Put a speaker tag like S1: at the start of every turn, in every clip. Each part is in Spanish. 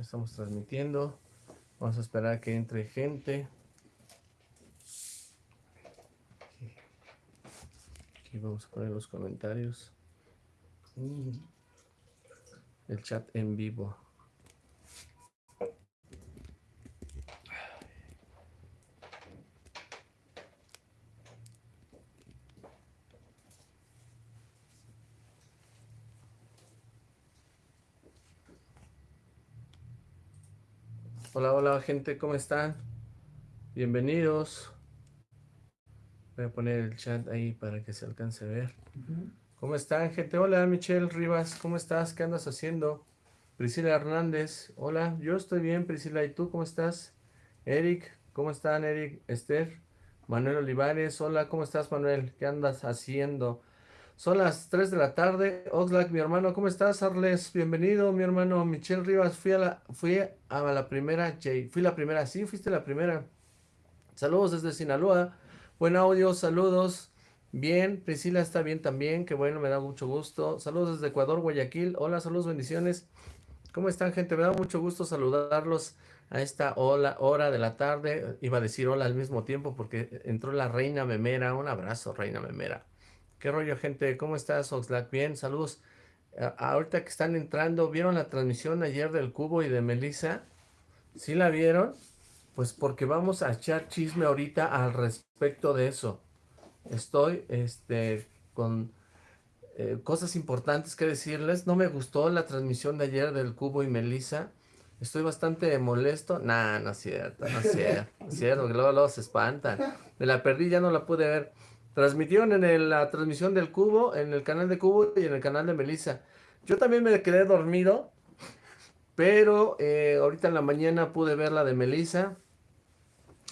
S1: Estamos transmitiendo. Vamos a esperar a que entre gente. Aquí vamos a poner los comentarios. El chat en vivo. Hola, gente, ¿cómo están? Bienvenidos. Voy a poner el chat ahí para que se alcance a ver. ¿Cómo están gente? Hola Michelle Rivas, ¿cómo estás? ¿Qué andas haciendo? Priscila Hernández, hola, yo estoy bien Priscila, ¿y tú cómo estás? Eric, ¿cómo están Eric? Esther, Manuel Olivares, hola, ¿cómo estás Manuel? ¿Qué andas haciendo? Son las 3 de la tarde. Oxlack, mi hermano, ¿cómo estás, Arles? Bienvenido, mi hermano Michelle Rivas. Fui a la, fui a la primera, Jay. Fui la primera, sí, fuiste la primera. Saludos desde Sinaloa. Buen audio, saludos. Bien, Priscila está bien también, qué bueno, me da mucho gusto. Saludos desde Ecuador, Guayaquil. Hola, saludos, bendiciones. ¿Cómo están, gente? Me da mucho gusto saludarlos a esta hora, hora de la tarde. Iba a decir hola al mismo tiempo porque entró la reina memera. Un abrazo, reina memera. ¿Qué rollo, gente? ¿Cómo estás, Oxlack? Bien, saludos. ahorita que están entrando, ¿vieron la transmisión ayer del Cubo y de Melissa? ¿Sí la vieron? Pues porque vamos a echar chisme ahorita al respecto de eso. Estoy, este, con eh, cosas importantes que decirles. No me gustó la transmisión de ayer del Cubo y Melissa. Estoy bastante molesto. Nah, no es cierto, no es cierto. No es cierto, que luego, se espantan. Me la perdí, ya no la pude ver. Transmitieron en la transmisión del Cubo, en el canal de Cubo y en el canal de Melissa. Yo también me quedé dormido, pero eh, ahorita en la mañana pude ver la de Melissa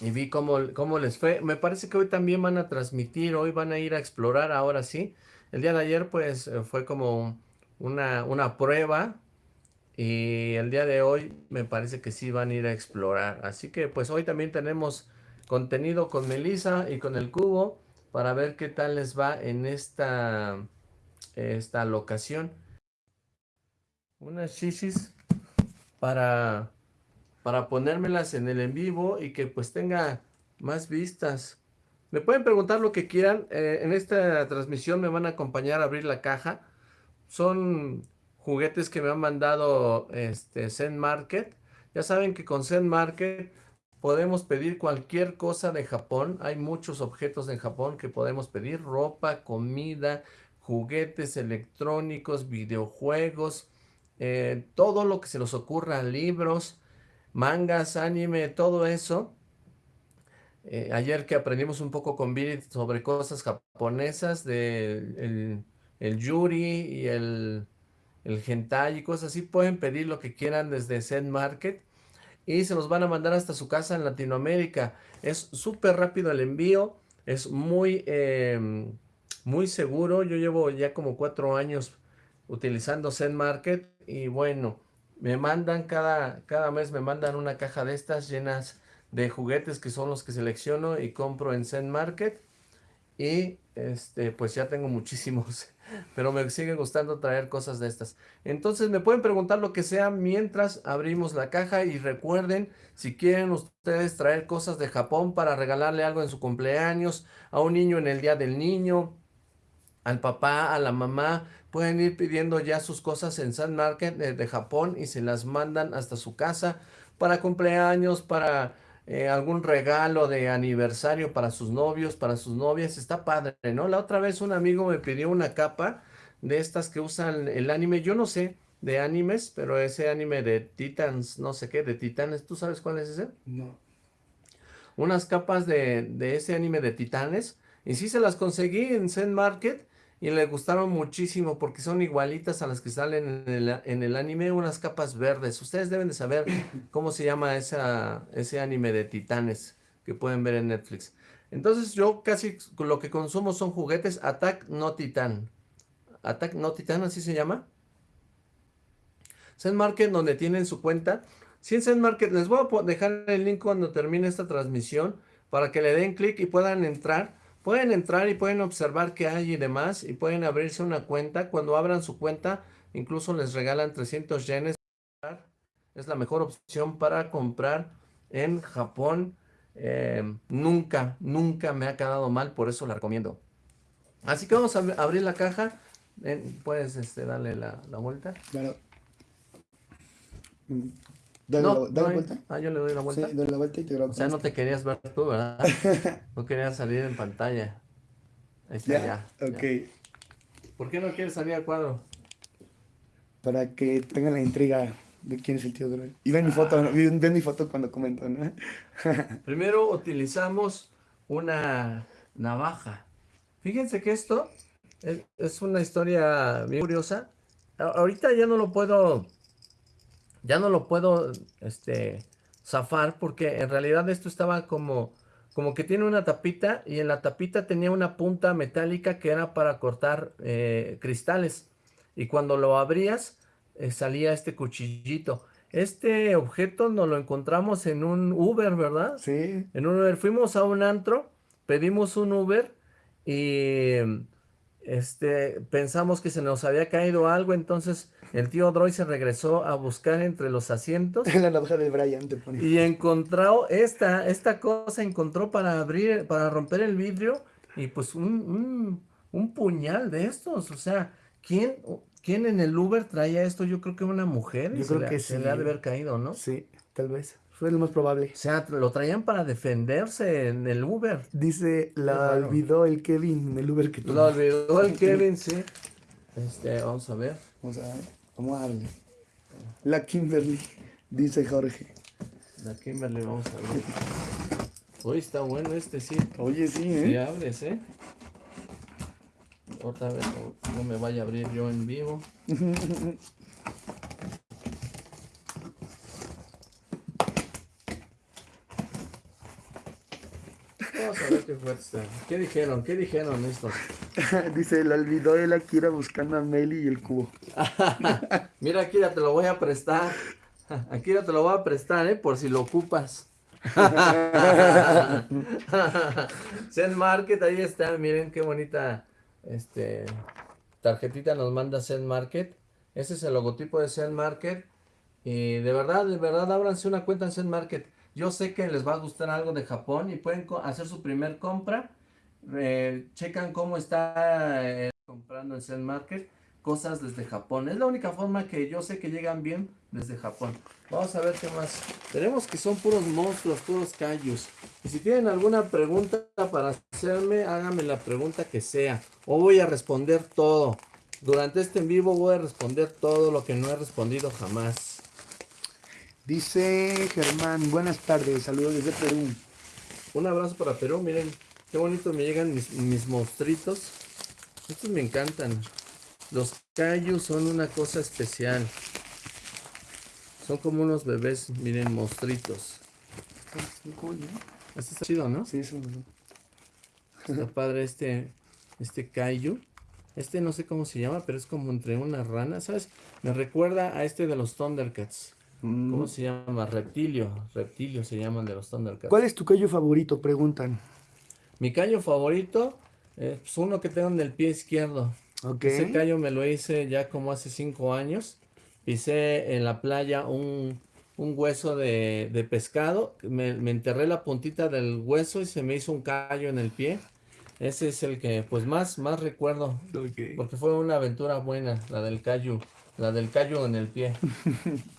S1: y vi cómo, cómo les fue. Me parece que hoy también van a transmitir, hoy van a ir a explorar, ahora sí. El día de ayer pues eh, fue como una, una prueba y el día de hoy me parece que sí van a ir a explorar. Así que pues hoy también tenemos contenido con Melissa y con el Cubo para ver qué tal les va en esta, esta locación. Unas chichis para, para ponérmelas en el en vivo y que pues tenga más vistas. Me pueden preguntar lo que quieran. Eh, en esta transmisión me van a acompañar a abrir la caja. Son juguetes que me han mandado este, Zen Market. Ya saben que con Zen Market Podemos pedir cualquier cosa de Japón. Hay muchos objetos en Japón que podemos pedir. Ropa, comida, juguetes electrónicos, videojuegos, eh, todo lo que se nos ocurra, libros, mangas, anime, todo eso. Eh, ayer que aprendimos un poco con Viri sobre cosas japonesas, de el, yuri y el, el hentai y cosas así, pueden pedir lo que quieran desde Zen Market y se los van a mandar hasta su casa en Latinoamérica. Es súper rápido el envío, es muy, em, muy seguro. Yo llevo ya como cuatro años utilizando Zen Market y bueno, me mandan cada, cada mes me mandan una caja de estas llenas de juguetes que son los que selecciono y compro en Zen Market y este pues ya tengo muchísimos pero me sigue gustando traer cosas de estas. Entonces me pueden preguntar lo que sea mientras abrimos la caja y recuerden, si quieren ustedes traer cosas de Japón para regalarle algo en su cumpleaños, a un niño en el día del niño, al papá, a la mamá, pueden ir pidiendo ya sus cosas en Sun Market de, de Japón y se las mandan hasta su casa para cumpleaños, para eh, algún regalo de aniversario para sus novios, para sus novias, está padre, ¿no? La otra vez un amigo me pidió una capa de estas que usan el anime, yo no sé de animes, pero ese anime de Titans, no sé qué, de Titanes, ¿tú sabes cuál es ese?
S2: No.
S1: Unas capas de, de ese anime de Titanes, y sí se las conseguí en Zen Market, y le gustaron muchísimo porque son igualitas a las que salen en el, anime, unas capas verdes. Ustedes deben de saber cómo se llama esa, ese anime de titanes que pueden ver en Netflix. Entonces yo casi lo que consumo son juguetes Attack No Titan. Attack No Titan, así se llama. Zen Market, donde tienen su cuenta. Si en Zen Market, les voy a dejar el link cuando termine esta transmisión para que le den clic y puedan entrar Pueden entrar y pueden observar qué hay y demás y pueden abrirse una cuenta. Cuando abran su cuenta, incluso les regalan 300 yenes. Es la mejor opción para comprar en Japón. Eh, nunca, nunca me ha quedado mal, por eso la recomiendo. Así que vamos a abrir la caja. Puedes este, darle la, vuelta. Claro.
S2: Dale, la, vuelta.
S1: Ah, yo le doy la vuelta.
S2: Sí, dale la vuelta y te grabo.
S1: O sea, no te querías ver tú, ¿verdad? no querías salir en pantalla. Ahí está, ya.
S2: ok.
S1: ¿Por qué no quieres salir al cuadro?
S2: Para que tengan la intriga de quién es el tío Droid. Y ven mi foto, ven, mi foto cuando comento, ¿no?
S1: Primero utilizamos una navaja. Fíjense que esto es, una historia bien curiosa. Ahorita ya no lo puedo, ya no lo puedo, este, zafar porque en realidad esto estaba como, como que tiene una tapita y en la tapita tenía una punta metálica que era para cortar eh, cristales. Y cuando lo abrías, eh, salía este cuchillito. Este objeto nos lo encontramos en un Uber, ¿verdad?
S2: Sí.
S1: En un Uber. Fuimos a un antro, pedimos un Uber y este, pensamos que se nos había caído algo, entonces el tío Droid se regresó a buscar entre los asientos.
S2: En la navaja de Brian te
S1: Y encontró esta, esta cosa, encontró para abrir, para romper el vidrio y pues un, un, puñal de estos, o sea, ¿quién, ¿quién en el Uber traía esto? Yo creo que una mujer.
S2: Yo creo que
S1: se le ha de haber caído, ¿no?
S2: Sí, tal vez. Fue lo más probable.
S1: O sea, lo traían para defenderse en el Uber.
S2: Dice, la olvidó el Kevin en el Uber que
S1: tuvo. La olvidó el Kevin, sí. Este, vamos a ver.
S2: Vamos a ver. Vamos a darle. La Kimberly, dice Jorge.
S1: La Kimberly, vamos a ver. Uy, está bueno este, sí.
S2: Oye, sí, ¿eh?
S1: Sí abres, ¿eh? Otra vez, no me vaya a abrir yo en vivo. qué dijeron? ¿Qué dijeron estos?
S2: Dice, la olvidó el Akira buscando a Meli y el cubo.
S1: Mira, Akira, te lo voy a prestar. Akira, te lo voy a prestar, ¿eh? Por si lo ocupas. Zen Market, ahí está. Miren qué bonita este, tarjetita nos manda Zen Market. Ese es el logotipo de Zen Market. Y de verdad, de verdad, ábranse una cuenta en Zen Market. Yo sé que les va a gustar algo de Japón y pueden hacer su primer compra. Eh, checan cómo está eh, comprando en Zen Market cosas desde Japón. Es la única forma que yo sé que llegan bien desde Japón. Vamos a ver qué más. Tenemos que son puros monstruos, puros callos. Y si tienen alguna pregunta para hacerme, háganme la pregunta que sea. O voy a responder todo. Durante este en vivo voy a responder todo lo que no he respondido jamás.
S2: Dice Germán, buenas tardes, saludos desde Perú.
S1: Un abrazo para Perú, miren, qué bonito me llegan mis, mis monstruitos. Estos me encantan. Los callos son una cosa especial. Son como unos bebés, miren, monstruitos. Este está chido, ¿no?
S2: Sí, es
S1: Está padre este, este kaiju. Este no sé cómo se llama, pero es como entre una rana, ¿sabes? Me recuerda a este de los Thundercats. ¿Cómo mm. se llama? Reptilio. Reptilio se llaman de los Thundercats.
S2: ¿Cuál es tu callo favorito? Preguntan.
S1: Mi callo favorito es pues, uno que tengo en el pie izquierdo. Ese callo me lo hice ya como hace cinco años. Pisé en la playa un, hueso de, pescado. Me, enterré la puntita del hueso y se me hizo un callo en el pie. Ese es el que pues más, más recuerdo. Porque fue una aventura buena, la del callo. La del callo en el pie.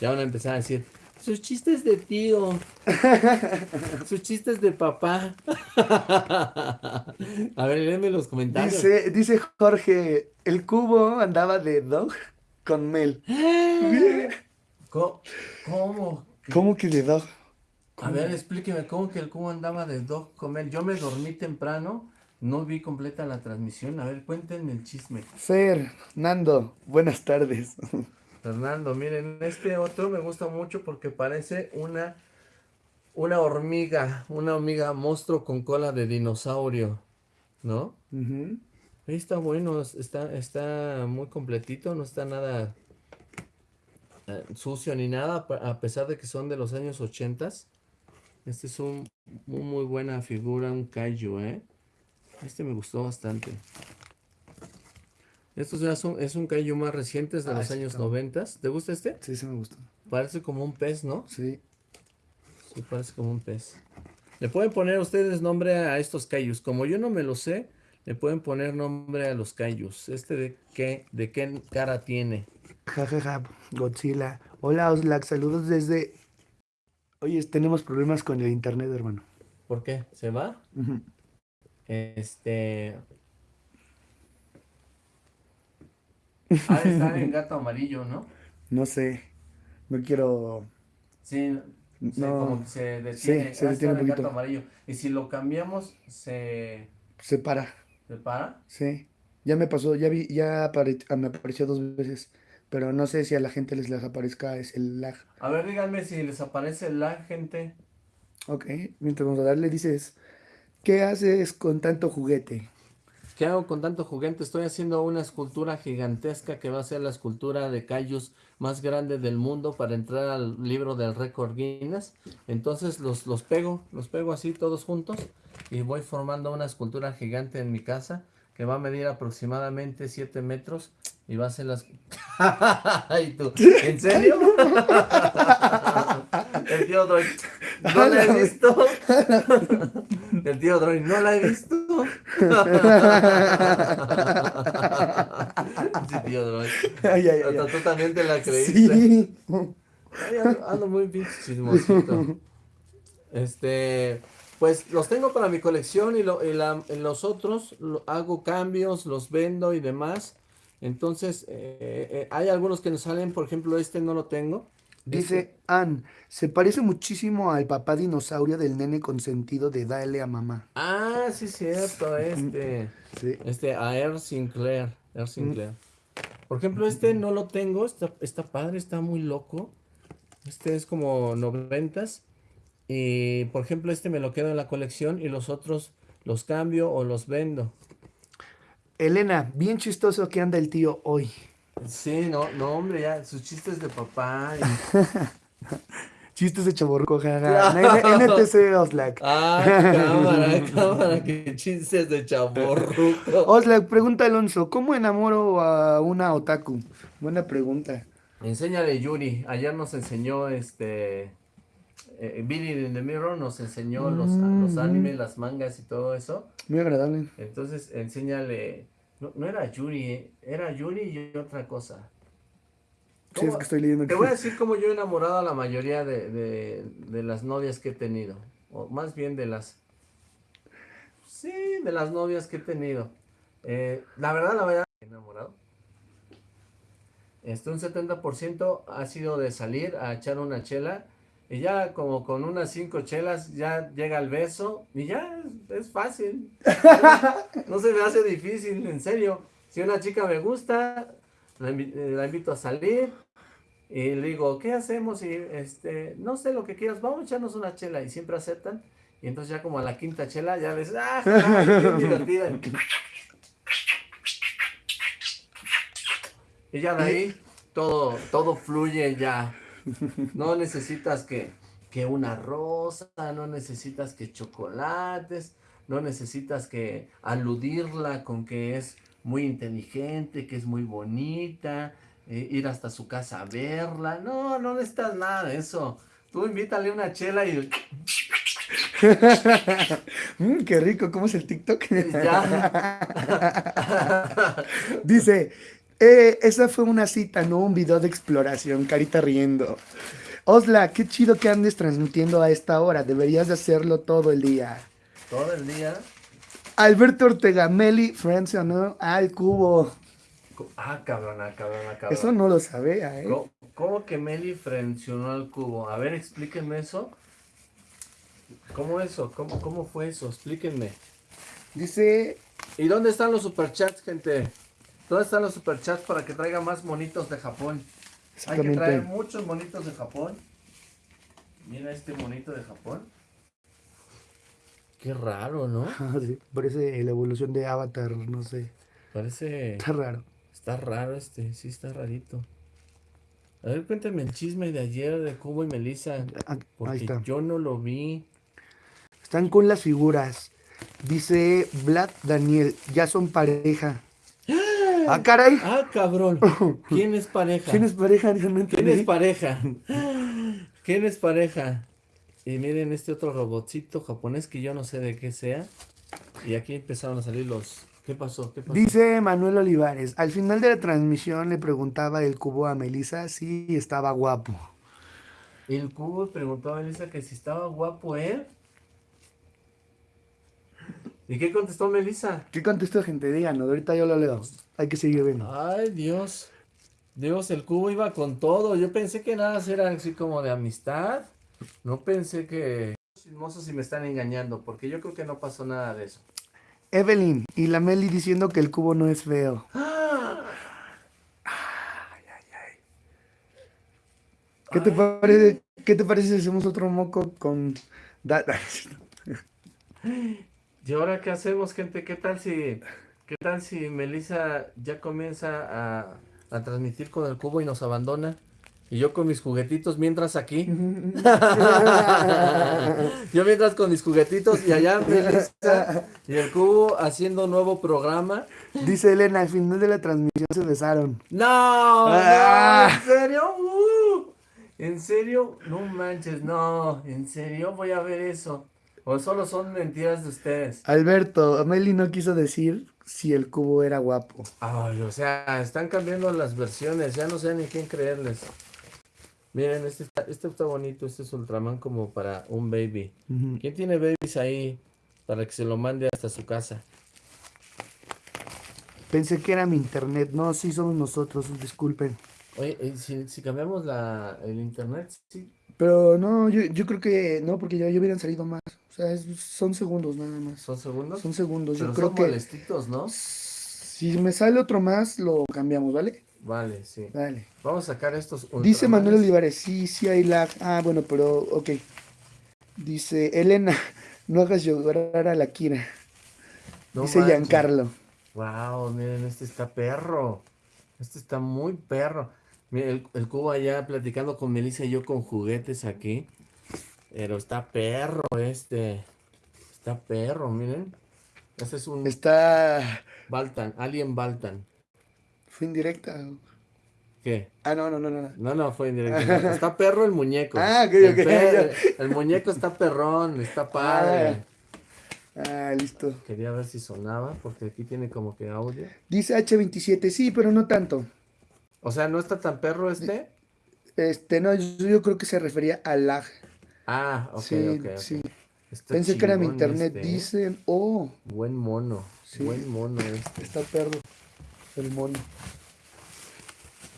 S1: Ya van a empezar a decir, sus chistes de tío, sus chistes de papá. a ver, léeme los comentarios.
S2: Dice, dice Jorge, el cubo andaba de dog con Mel.
S1: ¿Cómo? ¿Cómo?
S2: ¿Cómo que de dog?
S1: A ver, explíqueme, ¿cómo que el cubo andaba de dog con Mel? Yo me dormí temprano, no vi completa la transmisión. A ver, cuéntenme el chisme.
S2: Fer, Nando, buenas tardes.
S1: Fernando, miren, este otro me gusta mucho porque parece una, una hormiga, una hormiga monstruo con cola de dinosaurio, ¿no? Ahí está bueno, está, está muy completito, no está nada eh, sucio ni nada, a pesar de que son de los años 80. Este es un, muy buena figura, un kaiju, ¿eh? Este me gustó bastante. Estos ya son, es un kaiju más reciente, es de
S2: Ah,
S1: los años. 90. ¿Te gusta este?
S2: Sí, sí me gustó.
S1: Parece como un pez, ¿no?
S2: Sí.
S1: Sí, parece como un pez. Le pueden poner ustedes nombre a estos kaijus. Como yo no me lo sé, le pueden poner nombre a los kaijus. ¿Este de qué, de qué cara tiene?
S2: Ja, ja, ja, Godzilla. Hola, Oslac, saludos desde... Oye, tenemos problemas con el internet, hermano.
S1: ¿Por qué? ¿Se va? Este. Ha de estar en gato amarillo, ¿no?
S2: No sé, no quiero...
S1: Sí, se-
S2: No.
S1: como que se detiene.
S2: Sí, se detiene un
S1: en gato
S2: poquito.
S1: amarillo. Y si lo cambiamos, se,
S2: Se para,
S1: se para.
S2: sí. Ya me pasó, ya vi, ya apare- me apareció dos veces, pero no sé si a la gente les, les aparezca es el lag.
S1: A ver, díganme si les aparece la gente.
S2: Ok, mientras vamos a darle, dices, ¿qué haces con tanto juguete?
S1: ¿Qué hago con tanto juguete? Estoy haciendo una escultura gigantesca que va a ser la escultura de Kaijus más grande del mundo para entrar al libro del récord Guinness. Entonces los, los pego, los pego así todos juntos y voy formando una escultura gigante en mi casa que va a medir aproximadamente 7 metros y va a ser las... ¿Y? ¿En serio? El tío Droid, no la he visto. El tío Droid, no la he visto. Sí, tío Droid.
S2: Ay, ay, ay,
S1: tú también te la creíste.
S2: Sí.
S1: Ay, ando, ando muy pinche chismosito. Este, pues los tengo para mi colección y, lo- y la- en los otros lo- hago cambios, los vendo y demás. Entonces, eh, eh, hay algunos que nos salen, por ejemplo, este no lo tengo.
S2: Dice Ann, se parece muchísimo al papá dinosaurio del nene consentido de Dale a mamá.
S1: Ah, sí, cierto, este.
S2: Sí.
S1: Este, a Air Sinclair. Air Sinclair. Por ejemplo, este no lo tengo. Está, está padre, está muy loco. Este es como noventas. Y por ejemplo, este me lo quedo en la colección y los otros los cambio o los vendo.
S2: Elena, bien chistoso que anda el tío hoy.
S1: Sí, no, no, hombre, ya, sus chistes de papá. y-
S2: Chistes de chaborruco, jaja. NTC Oslac.
S1: Ah, cámara, cámara, que chistes de chaborruco.
S2: Oslac, pregunta Alonso, ¿cómo enamoro a una otaku? Buena pregunta.
S1: Enséñale Yuri. Ayer nos enseñó este. Eh, Billy in the Mirror nos enseñó los, los
S2: Mm.
S1: animes, las mangas y todo eso.
S2: Muy agradable.
S1: Entonces, enséñale. No, no era Yuri, eh, era Yuri y otra cosa.
S2: Sí, es que estoy leyendo
S1: Te voy a decir cómo yo he enamorado a la mayoría de, de- de las novias que he tenido. O más bien de las. Sí, de las novias que he tenido. Eh, la verdad, la verdad, he enamorado. Este, un 70% ha sido de salir a echar una chela. Y ya como con unas cinco chelas ya llega el beso. Y ya es, es fácil. No se me hace difícil, en serio. Si una chica me gusta, la, eh, la invito a salir. Y le digo, ¿qué hacemos? Y este, no sé lo que quieras, vamos a echarnos una chela. Y siempre aceptan. Y entonces ya como a la quinta chela ya les, ¡ah! ¡Qué divertida! Y ya de ahí todo, todo fluye ya. No necesitas que, que una rosa, no necesitas que chocolates, no necesitas que aludirla con que es muy inteligente, que es muy bonita, eh, ir hasta su casa a verla. No, no necesitas nada de eso. Tú invítale una chela y
S2: Mm, qué rico, ¿cómo es el TikTok? Dice, eh, esa fue una cita, no un video de exploración, carita riendo. Osla, qué chido que andes transmitiendo a esta hora, deberías de hacerlo todo el día.
S1: Todo el día.
S2: Alberto Ortega, Meli, Francia, ¿no? Ah, el cubo.
S1: Ah, cabrona, cabrona, cabrona.
S2: Eso no lo sabía, ¿eh?
S1: ¿Cómo, cómo que Meli frencionó al cubo? A ver, explíquenme eso. ¿Cómo eso? ¿Cómo, cómo fue eso? Explíquenme.
S2: Dice,
S1: ¿Y dónde están los superchats, gente? ¿Dónde están los superchats para que traiga más monitos de Japón? Hay que traer muchos monitos de Japón. Mira este monito de Japón. Qué raro, ¿no?
S2: Ah, sí, parece la evolución de Avatar, no sé.
S1: Parece...
S2: Está raro.
S1: Está raro este, sí está rarito. A ver, cuéntame el chisme de ayer de Cubo y Melissa.
S2: Ah, ahí
S1: Porque
S2: está.
S1: yo no lo vi.
S2: Están con las figuras. Dice Vlad Daniel, ya son pareja. Ah, caray.
S1: Ah, cabrón. ¿Quién es pareja?
S2: ¿Quién es pareja? No
S1: ¿Quién es pareja? ¿Quién es pareja? Y miren este otro robotcito japonés que yo no sé de qué sea. Y aquí empezaron a salir los... ¿Qué pasó? ¿Qué pasó?
S2: Dice Manuel Olivares, al final de la transmisión le preguntaba el cubo a Melissa si estaba guapo.
S1: El cubo preguntó a Melissa que si estaba guapo él. ¿Y qué contestó Melissa?
S2: ¿Qué contestó gente? Díganos, ahorita yo lo leo. Hay que seguir viendo.
S1: Ay, Dios. Dios, el cubo iba con todo. Yo pensé que nada era así como de amistad. No pensé que... Chismosos si me están engañando, porque yo creo que no pasó nada de eso.
S2: Evelyn y la Meli diciendo que el cubo no es feo. ¿Qué te parece, ¿qué te parece si hacemos otro moco con...
S1: ¿Y ahora qué hacemos, gente? ¿Qué tal si, qué tal si Melissa ya comienza a, a transmitir con el cubo y nos abandona? Y yo con mis juguetitos mientras aquí. yo mientras con mis juguetitos y allá Melissa y el cubo haciendo nuevo programa.
S2: Dice Elena, al final de la transmisión se besaron.
S1: No,
S2: Ah.
S1: no, ¿en serio? Uh, ¿En serio? No manches, no, ¿en serio? Voy a ver eso. O solo son mentiras de ustedes.
S2: Alberto, Meli no quiso decir si el cubo era guapo.
S1: Ay, o sea, están cambiando las versiones, ya no sé ni quién creerles. Miren, este está, este está bonito, este es Ultraman como para un baby. ¿Quién tiene babies ahí para que se lo mande hasta su casa?
S2: Pensé que era mi internet. No, sí somos nosotros, disculpen.
S1: Oye, eh, si, si cambiamos la, el internet, sí.
S2: Pero no, yo, yo creo que no, porque ya, ya hubieran salido más. O sea, es- son segundos nada más.
S1: ¿Son segundos?
S2: Son segundos.
S1: Pero
S2: Yo creo
S1: son
S2: que
S1: molestitos, ¿no?
S2: si me sale otro más, lo cambiamos, ¿vale?
S1: Vale, sí.
S2: Dale.
S1: Vamos a sacar estos
S2: Dice Manuel. Olivares, sí, sí hay lag. Ah, bueno, pero ok. Dice Elena, no hagas llorar a la Kira.
S1: No
S2: Dice
S1: manches.
S2: Giancarlo.
S1: Wow, miren, este está perro. Este está muy perro. Miren, el, el cubo allá platicando con Melissa y yo con juguetes aquí. Pero está perro este. Está perro, miren. Este es un
S2: Está.
S1: Baltan, Alien Baltan.
S2: Fue indirecta.
S1: ¿Qué?
S2: Ah, no, no, no, no. no.
S1: No, fue indirecto. no. Está perro el muñeco.
S2: Ah, ok,
S1: El
S2: ok,
S1: el muñeco está perrón, está padre.
S2: Ah, listo.
S1: Quería ver si sonaba, porque aquí tiene como que audio.
S2: Dice H27, sí, pero no tanto.
S1: O sea, ¿no está tan perro este?
S2: Este, no, yo, yo creo que se refería al lag.
S1: Ah, ok,
S2: sí, sí. Pensé que era mi internet.
S1: este, ¿eh?
S2: Dicen, oh,
S1: Buen mono,
S2: Sí.
S1: buen mono este.
S2: está perro. El mono.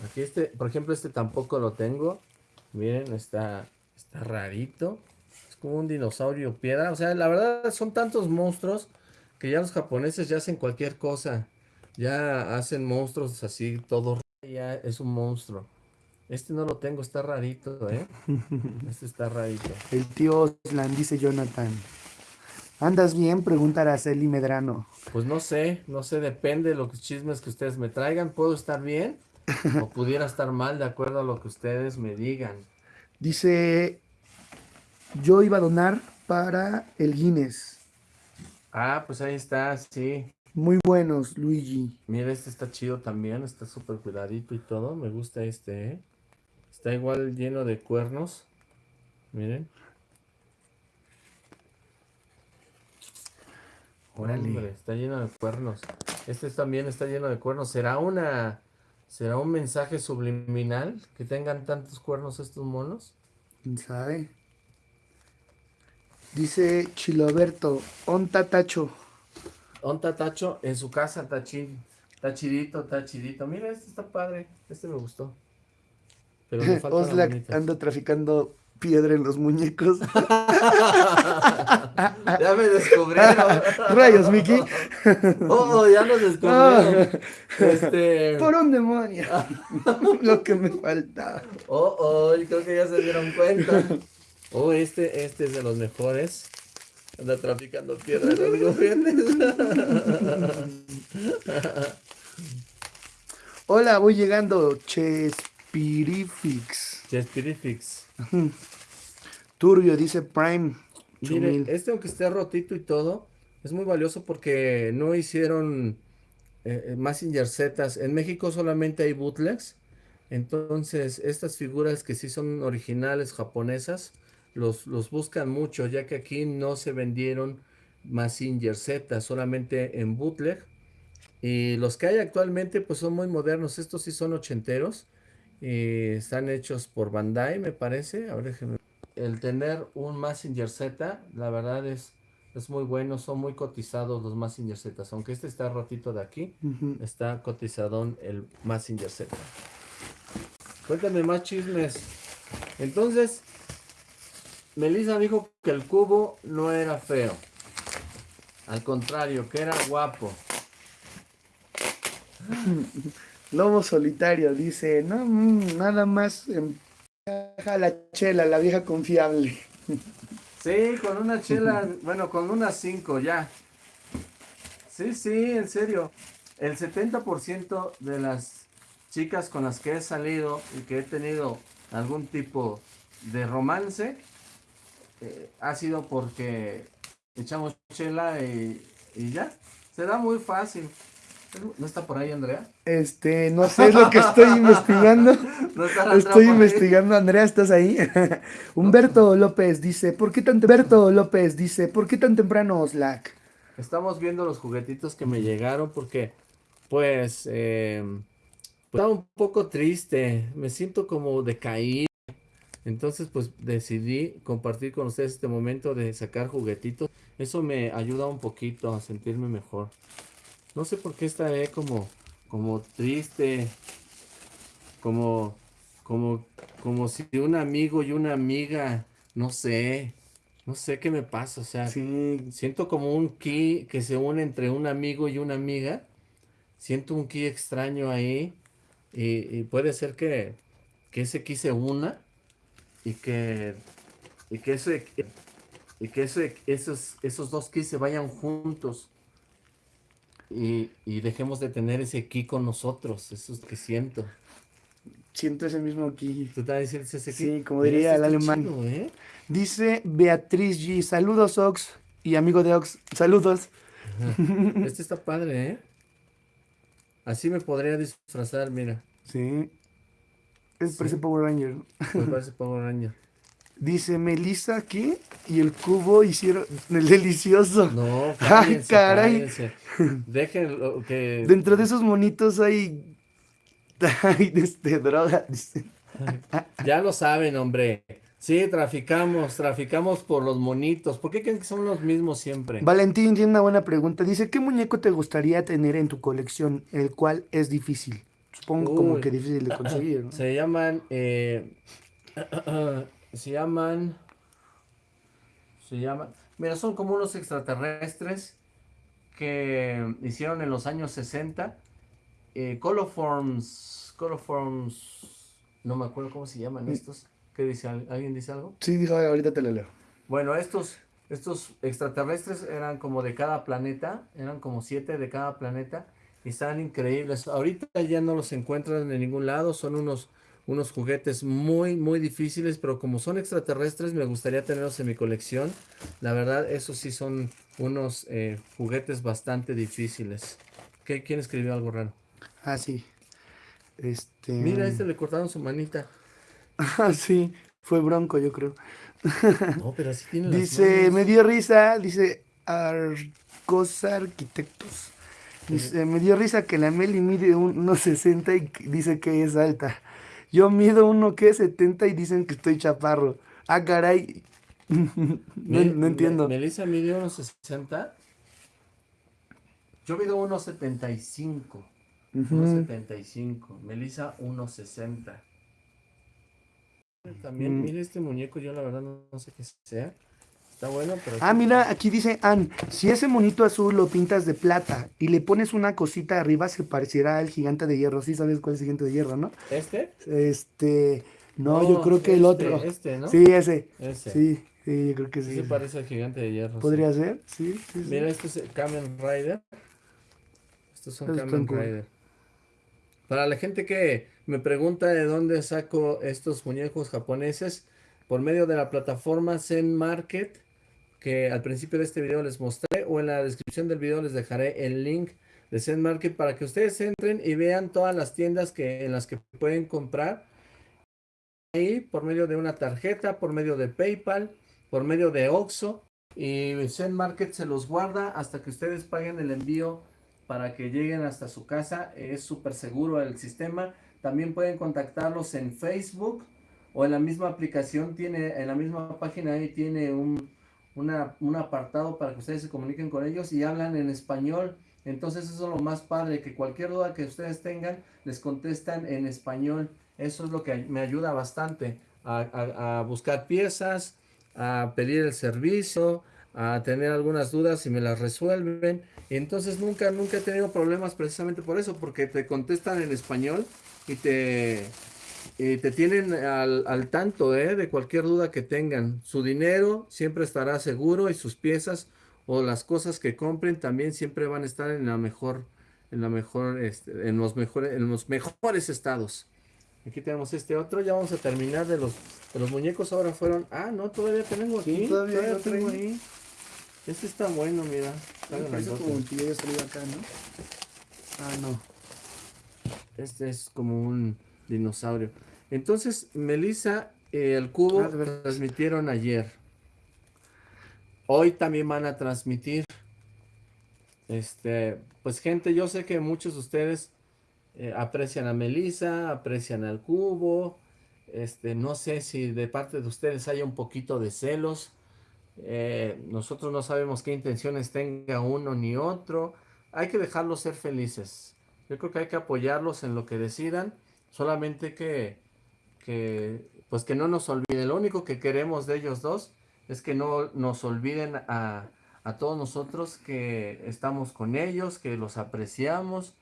S1: Aquí este, por ejemplo, este tampoco lo tengo. Miren, está, está rarito. Es como un dinosaurio piedra. O sea, la verdad son tantos monstruos que ya los japoneses ya hacen cualquier cosa. Ya hacen monstruos así, todo. Ya es un monstruo. Este no lo tengo, está rarito, ¿eh? Este está rarito.
S2: El tío Oslan, dice Jonathan. ¿Andas bien? Pregunta Araceli Medrano.
S1: Pues no sé, no sé, depende de los chismes que ustedes me traigan. ¿Puedo estar bien? O pudiera estar mal de acuerdo a lo que ustedes me digan.
S2: Dice, yo iba a donar para el Guinness.
S1: Ah, pues ahí está, sí.
S2: Muy buenos, Luigi.
S1: Mira, este está chido también, está súper cuidadito y todo. Me gusta este, ¿eh? Está igual lleno de cuernos. Miren.
S2: Órale.
S1: Hombre, está lleno de cuernos. Este también está lleno de cuernos. ¿Será una... ¿Será un mensaje subliminal que tengan tantos cuernos estos monos?
S2: ¿Quién sabe? Dice Chiloberto, onta tacho.
S1: Onta Tacho en su casa, chidito, está chidito. Mira, este está padre. Este me gustó. Pero me falta
S2: Oslac anda traficando piedra en los muñecos.
S1: Ya me descubrieron.
S2: Rayos, Miki.
S1: Oh, ya nos descubrieron. Este.
S2: Por un demonio. Lo que me faltaba.
S1: Oh, oh, creo que ya se dieron cuenta. Oh, este, este es de los mejores. Anda traficando piedra en los juguetes.
S2: Hola, voy llegando. Chespirifix.
S1: Chespirifix.
S2: Turbio, dice Prime.
S1: Mire, este aunque esté rotito y todo, es muy valioso porque no hicieron eh, Massinger Z. En México solamente hay bootlegs. Entonces, estas figuras que sí son originales japonesas, los, los buscan mucho, ya que aquí no se vendieron Massinger Z, solamente en bootleg. Y los que hay actualmente, pues son muy modernos. Estos sí son ochenteros. Y están hechos por Bandai, me parece. Ahora El tener un Massinger Z, la verdad es, es muy bueno. Son muy cotizados los Massinger Z. Aunque este está rotito de aquí, está cotizadón el Massinger Z. Cuéntame más chismes. Entonces, Melissa dijo que el cubo no era feo. Al contrario, que era guapo.
S2: Lobo solitario dice, no, mm, nada más a la chela, la vieja confiable.
S1: Sí, con una chela, bueno, con unas cinco ya. Sí, sí, en serio. El 70% de las chicas con las que he salido y que he tenido algún tipo de romance eh, ha sido porque echamos chela y, y ya. Se da muy fácil. ¿No está por ahí Andrea?
S2: Este, no sé, es lo que estoy investigando. estoy investigando, Andrea, ¿estás ahí? Humberto López dice, ¿por qué tan Humberto López dice, ¿por qué tan temprano Slack?
S1: Estamos viendo los juguetitos que me llegaron porque, pues, eh, pues, estaba un poco triste, me siento como decaído. Entonces, pues decidí compartir con ustedes este momento de sacar juguetitos. Eso me ayuda un poquito a sentirme mejor. No sé por qué estaré como, como triste, como, como, como si un amigo y una amiga, no sé, no sé qué me pasa, o sea, siento como un ki que se une entre un amigo y una amiga, siento un ki extraño ahí, y, puede ser que, que, ese ki se una, y que, y que, ese, y que esos, esos dos ki se vayan juntos, y, dejemos de tener ese ki con nosotros, eso es lo que siento.
S2: Siento ese mismo ki.
S1: ¿Tú también sientes ese ki?
S2: Sí, como diría el alemán. ¿eh? Dice Beatriz G, saludos Ox y amigo de Ox, saludos.
S1: Este está padre, ¿eh? Así me podría disfrazar, mira.
S2: Sí. Es, parece Power Ranger.
S1: Me parece Power Ranger.
S2: Dice Melissa aquí y el cubo hicieron el delicioso.
S1: No, Ay, caray. Déjenlo que.
S2: Dentro de esos monitos hay. Hay este, droga.
S1: ya lo saben, hombre. Sí, traficamos, traficamos por los monitos. ¿Por qué creen que son los mismos siempre?
S2: Valentín tiene una buena pregunta. Dice, ¿qué muñeco te gustaría tener en tu colección? El cual es difícil. Supongo como que difícil de conseguir, ¿no?
S1: Se llaman eh, se llaman, se llaman, mira, son como unos extraterrestres que hicieron en los años 60, eh, Coloforms, Coloforms, no me acuerdo cómo se llaman estos, ¿qué dice? ¿Alguien dice algo?
S2: Sí, dijo, ahorita te lo leo.
S1: Bueno, estos, estos extraterrestres eran como de cada planeta, eran como siete de cada planeta, y están increíbles. Ahorita ya no los encuentran en ningún lado, son unos unos juguetes muy, muy difíciles, pero como son extraterrestres, me gustaría tenerlos en mi colección. La verdad, esos sí son unos eh, juguetes bastante difíciles. ¿Qué, ¿Quién escribió algo raro?
S2: Ah, sí. Este...
S1: Mira, a este le cortaron su manita.
S2: Ah, sí. Fue bronco, yo creo.
S1: No, pero así tiene
S2: Dice, me dio risa, dice Arcos Arquitectos. Dice, me dio risa que la Meli mide unos 60 y dice que es alta. Yo mido uno que es 70 y dicen que estoy chaparro. Ah, caray. no, entiendo.
S1: Melissa mide unos 60. Yo mido unos 75. Unos 75. Melissa unos 60. También, mm. mire este muñeco, yo la verdad no sé qué sea. Está bueno, pero...
S2: Ah, mira, aquí dice Ann, si ese monito azul lo pintas de plata y le pones una cosita arriba, se parecerá al gigante de hierro. Sí sabes cuál es el gigante de hierro, ¿no?
S1: ¿Este?
S2: Este... No, yo creo que el este, otro.
S1: Este, ¿no?
S2: Sí, ese. Ese. Sí, sí, yo creo que sí.
S1: Sí, parece al gigante de hierro.
S2: ¿Podría ser? Sí, sí,
S1: Mira, este es Kamen Rider. Estos son Kamen Rider. Para la gente que me pregunta de dónde saco estos muñecos japoneses, por medio de la plataforma Zen Market, que al principio de este video les mostré o en la descripción del video les dejaré el link de Zen Market para que ustedes entren y vean todas las tiendas que, en las que pueden comprar ahí por medio de una tarjeta, por medio de PayPal, por medio de Oxxo y Zen Market se los guarda hasta que ustedes paguen el envío para que lleguen hasta su casa. Es súper seguro el sistema. También pueden contactarlos en Facebook o en la misma aplicación, tiene en la misma página ahí tiene un, un apartado para que ustedes se comuniquen con ellos y hablan en español. Entonces eso es lo más padre, que cualquier duda que ustedes tengan, les contestan en español. Eso es lo que me ayuda bastante a, buscar piezas, a pedir el servicio, a tener algunas dudas y me las resuelven. entonces nunca, nunca he tenido problemas precisamente por eso, porque te contestan en español y te, te tienen al, al tanto ¿eh? de cualquier duda que tengan. Su dinero siempre estará seguro y sus piezas o las cosas que compren también siempre van a estar en la mejor, en la mejor, este, en los mejores, en los mejores estados. Aquí tenemos este otro, ya vamos a terminar de los, de los muñecos, ahora fueron, ah, no, todavía tenemos aquí, todavía, tengo ahí. Este está bueno, mira.
S2: Está como que acá, ¿no? Ah, no.
S1: Este es como un dinosaurio. Entonces, Melissa, eh, el cubo ah, transmitieron ayer. Hoy también van a transmitir. Este, pues gente, yo sé que muchos de ustedes eh, aprecian a Melissa, aprecian al cubo. Este, no sé si de parte de ustedes haya un poquito de celos. Eh, nosotros no sabemos qué intenciones tenga uno ni otro. Hay que dejarlos ser felices. Yo creo que hay que apoyarlos en lo que decidan. Solamente que, que, pues que no nos olviden. Lo único que queremos de ellos dos es que no nos olviden a, a todos nosotros que estamos con ellos, que los apreciamos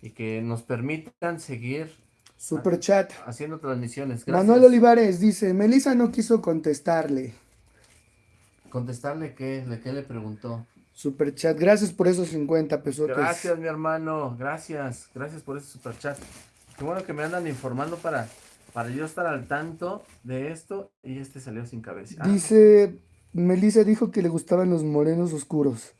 S1: y que nos permitan seguir
S2: Super chat.
S1: haciendo transmisiones.
S2: Manuel Olivares dice, Melissa no quiso contestarle.
S1: ¿Contestarle qué? ¿De qué le preguntó?
S2: Super chat, gracias por esos 50 pesos.
S1: Gracias, mi hermano, gracias, gracias por ese super chat. Qué bueno que me andan informando para, para yo estar al tanto de esto y este salió sin cabeza.
S2: Dice, Melissa dijo que le gustaban los morenos oscuros.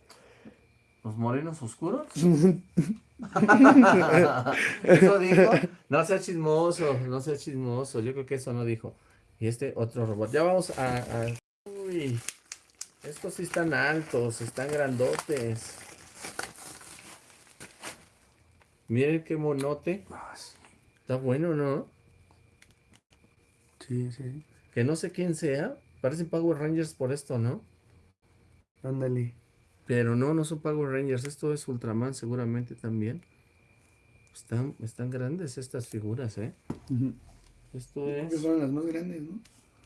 S1: ¿Los morenos oscuros? ¿Eso dijo? No sea chismoso, no sea chismoso. Yo creo que eso no dijo. Y este otro robot. Ya vamos a... a... Uy, estos sí están altos, están grandotes. Miren qué monote. Está bueno, ¿no?
S2: Sí, sí.
S1: Que no sé quién sea. Parecen Power Rangers por esto, ¿no?
S2: Ándale.
S1: Pero no, no son Power Rangers. Esto es Ultraman seguramente también. Están, están grandes estas figuras, ¿eh? Esto es...
S2: Que son las más grandes, ¿no?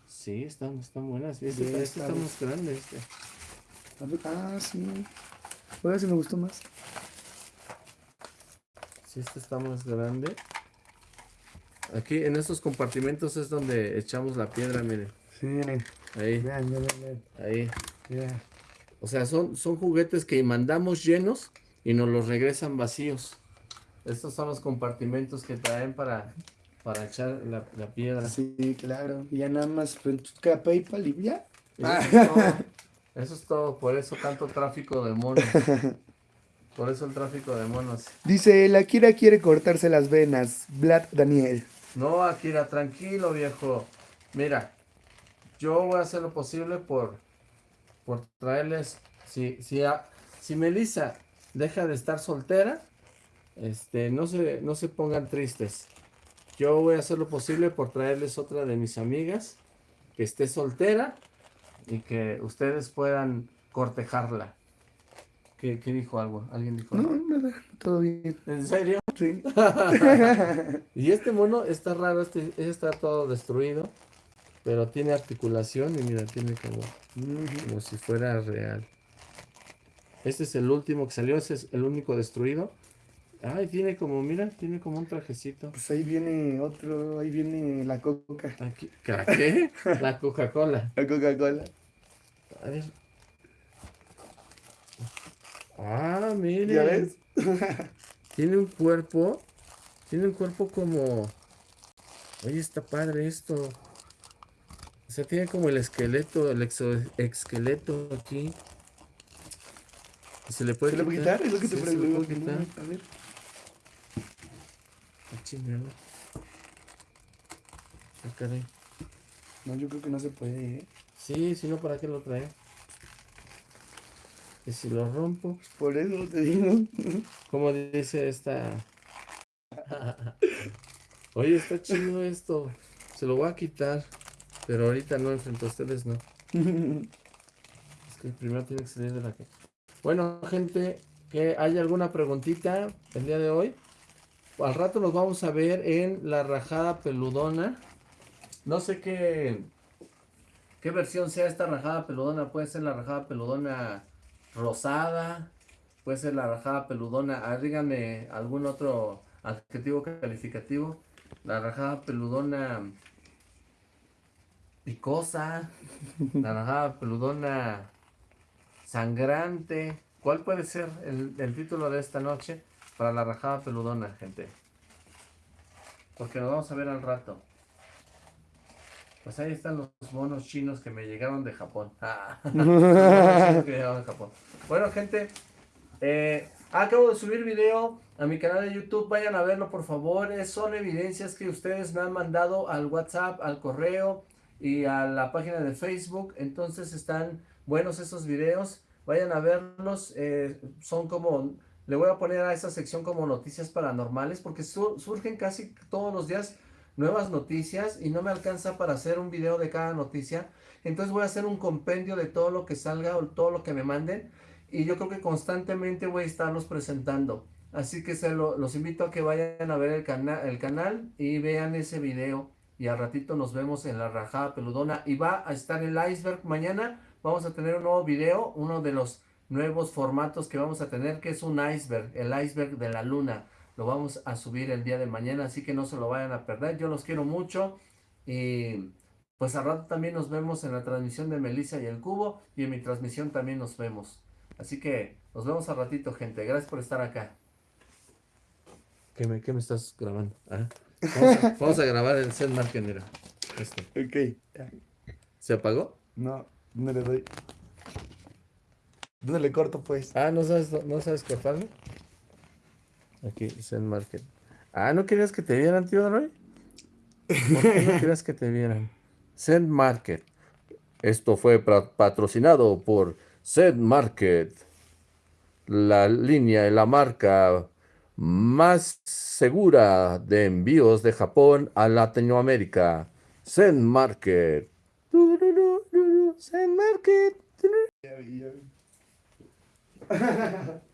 S1: Sí, están, están buenas. Este, sí, este está más grande. Este.
S2: Ah, sí. Oiga, si me gustó más.
S1: Sí, este está más grande. Aquí en estos compartimentos es donde echamos la piedra, miren.
S2: Sí, miren.
S1: Ahí. Vean, vean, vean. Ahí. O sea, son, son juguetes que mandamos llenos y nos los regresan vacíos. Estos son los compartimentos que traen para, para echar la, piedra.
S2: Sí, claro. Y ya nada más pues, PayPal y ya.
S1: Eso es, todo. Por eso tanto tráfico de monos. Por eso el tráfico de monos.
S2: Dice, la Akira quiere cortarse las venas. Vlad Daniel.
S1: No, Akira, tranquilo, viejo. Mira, yo voy a hacer lo posible por por traerles, si, si, si Melissa deja de estar soltera, este, no se, no se pongan tristes. Yo voy a hacer lo posible por traerles otra de mis amigas que esté soltera y que ustedes puedan cortejarla. ¿Qué, dijo algo? ¿Alguien dijo
S2: algo? No, nada, todo bien.
S1: ¿En serio?
S2: Sí.
S1: y este mono está raro, este, este está todo destruido. Pero tiene articulación y mira, tiene como, como si fuera real. Este es el último que salió, ese es el único destruido. Ay, tiene como, mira, tiene como un trajecito.
S2: Pues ahí viene otro, ahí viene la coca.
S1: Aquí, ¿Qué? la Coca-Cola.
S2: La Coca-Cola.
S1: A ver. Ah, mire.
S2: ¿Ya ves?
S1: tiene un cuerpo, tiene un cuerpo como... Oye, está padre esto. O sea, tiene como el esqueleto, el exoesqueleto aquí. ¿Se le puede,
S2: ¿Se le puede quitar? Es lo que
S1: Sí,
S2: te
S1: se le
S2: pregunto.
S1: puede quitar.
S2: A ver.
S1: Ah, chingada. Ah, caray.
S2: No, yo creo que no se puede, ¿eh?
S1: Sí, si no, ¿para qué lo trae? Si lo rompo,
S2: Por eso te digo.
S1: como dice esta... Oye, está chido esto. Se lo voy a quitar. Pero ahorita no, enfrente a ustedes no. Es que primero tiene que salir de la caja. Bueno, gente, que hay alguna preguntita el día de hoy. Al rato nos vamos a ver en la rajada peludona. No sé qué, qué versión sea esta rajada peludona. Puede ser la rajada peludona rosada. Puede ser la rajada peludona. Ah, díganme algún otro adjetivo calificativo. La rajada peludona picosa. La rajada peludona sangrante. ¿Cuál puede ser el, el título de esta noche para la rajada peludona, gente? Porque nos vamos a ver al rato. Pues ahí están los monos chinos que me llegaron de Japón. Ah, los monos chinos que llegaron de Japón. Bueno, gente, eh, acabo de subir video a mi canal de YouTube. Vayan a verlo, por favor. Es- son evidencias que ustedes me han mandado al WhatsApp, al correo y a la página de Facebook. Entonces están buenos esos videos. Vayan a verlos. eh, son como, le voy a poner a esa sección como noticias paranormales porque su- surgen casi todos los días nuevas noticias y no me alcanza para hacer un video de cada noticia. Entonces voy a hacer un compendio de todo lo que salga o todo lo que me manden y yo creo que constantemente voy a estarlos presentando. Así que se lo- los invito a que vayan a ver el, cana- el canal y vean ese video. Y al ratito nos vemos en la rajada peludona. Y va a estar el iceberg mañana. Vamos a tener un nuevo video, uno de los nuevos formatos que vamos a tener, que es un iceberg, el iceberg de la luna. Lo vamos a subir el día de mañana, así que no se lo vayan a perder. Yo los quiero mucho. Y pues al rato también nos vemos en la transmisión de Melissa y el Cubo. Y en mi transmisión también nos vemos. Así que nos vemos al ratito, gente. Gracias por estar acá. ¿Qué me, qué me estás grabando? Ah, Vamos, a, vamos a grabar el set market, mira. Este.
S2: Ok.
S1: ¿Se apagó?
S2: No, no le doy. ¿Dónde le corto, pues?
S1: Ah, ¿no sabes, no sabes cortarlo? Aquí, Zen Market. Ah, ¿no querías que te vieran, tío Roy? ¿Por qué no querías que te vieran? Zen Market. Esto fue patrocinado por Zen Market. La línea y la marca más segura de envíos de Japón a Latinoamérica. Zen Market. Zen Market.